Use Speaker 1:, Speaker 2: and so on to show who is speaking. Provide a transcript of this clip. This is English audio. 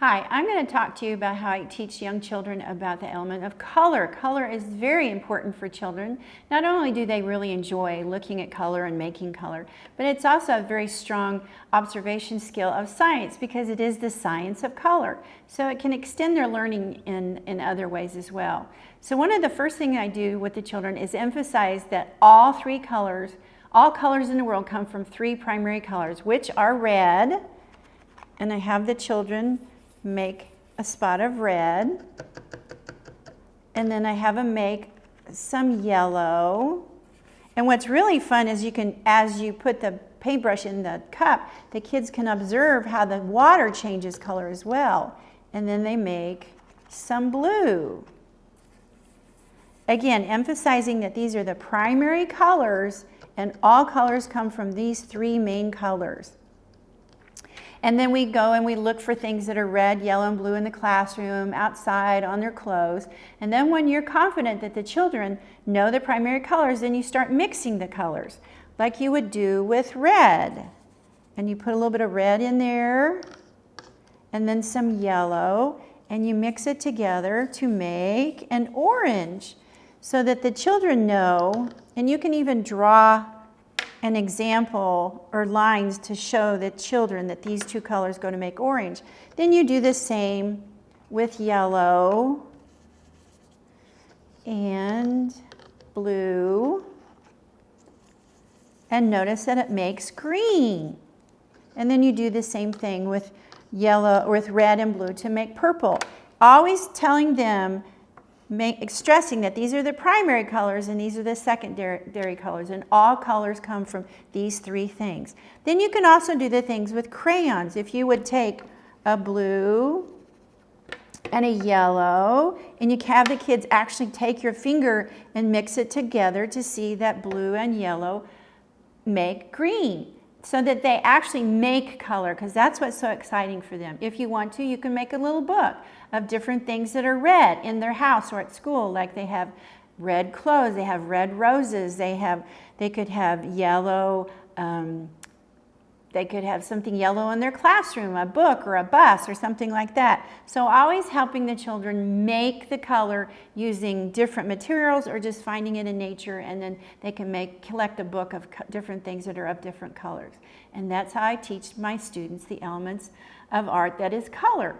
Speaker 1: Hi, I'm going to talk to you about how I teach young children about the element of color. Color is very important for children. Not only do they really enjoy looking at color and making color, but it's also a very strong observation skill of science because it is the science of color. So it can extend their learning in, in other ways as well. So one of the first things I do with the children is emphasize that all three colors, all colors in the world come from three primary colors, which are red, and I have the children make a spot of red. And then I have them make some yellow. And what's really fun is you can, as you put the paintbrush in the cup, the kids can observe how the water changes color as well. And then they make some blue. Again, emphasizing that these are the primary colors and all colors come from these three main colors. And then we go and we look for things that are red, yellow, and blue in the classroom, outside, on their clothes. And then when you're confident that the children know the primary colors, then you start mixing the colors, like you would do with red. And you put a little bit of red in there, and then some yellow, and you mix it together to make an orange so that the children know, and you can even draw an example or lines to show the children that these two colors go to make orange. Then you do the same with yellow and blue. And notice that it makes green. And then you do the same thing with yellow, with red and blue to make purple. Always telling them stressing that these are the primary colors and these are the secondary colors and all colors come from these three things. Then you can also do the things with crayons. If you would take a blue and a yellow and you have the kids actually take your finger and mix it together to see that blue and yellow make green so that they actually make color because that's what's so exciting for them. If you want to, you can make a little book of different things that are red in their house or at school, like they have red clothes, they have red roses, they have, they could have yellow, um, they could have something yellow in their classroom, a book or a bus or something like that. So always helping the children make the color using different materials or just finding it in nature and then they can make collect a book of different things that are of different colors. And that's how I teach my students the elements of art that is color.